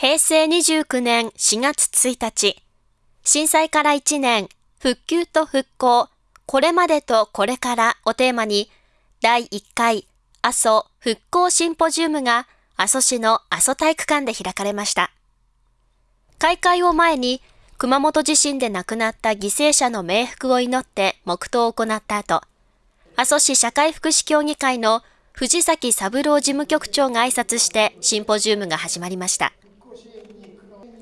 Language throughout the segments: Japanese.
平成29年4月1日、震災から1年、復旧と復興、これまでとこれからをテーマに、第1回阿蘇復興シンポジウムが阿蘇市の阿蘇体育館で開かれました。開会を前に、熊本地震で亡くなった犠牲者の冥福を祈って黙祷を行った後、阿蘇市社会福祉協議会の藤崎三郎事務局長が挨拶してシンポジウムが始まりました。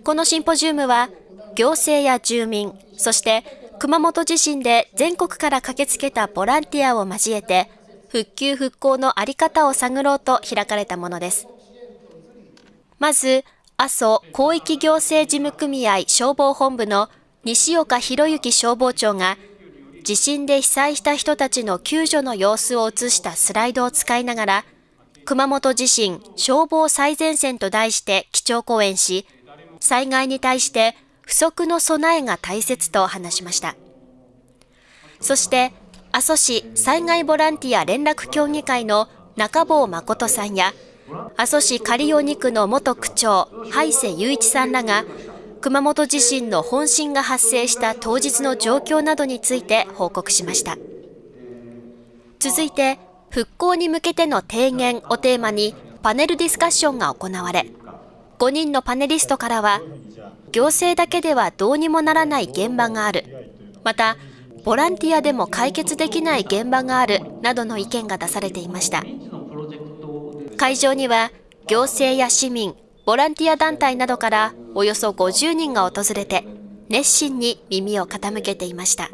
このシンポジウムは、行政や住民、そして熊本地震で全国から駆けつけたボランティアを交えて、復旧復興のあり方を探ろうと開かれたものです。まず、阿蘇広域行政事務組合消防本部の西岡博之消防長が、地震で被災した人たちの救助の様子を映したスライドを使いながら、熊本地震消防最前線と題して基調講演し、災害に対して不足の備えが大切と話しました。そして、阿蘇市災害ボランティア連絡協議会の中坊誠さんや、阿蘇市刈尾2区の元区長、海瀬雄一さんらが、熊本地震の本震が発生した当日の状況などについて報告しました。続いて、復興に向けての提言をテーマにパネルディスカッションが行われ、5人のパネリストからは、行政だけではどうにもならない現場がある。また、ボランティアでも解決できない現場があるなどの意見が出されていました。会場には、行政や市民、ボランティア団体などからおよそ50人が訪れて、熱心に耳を傾けていました。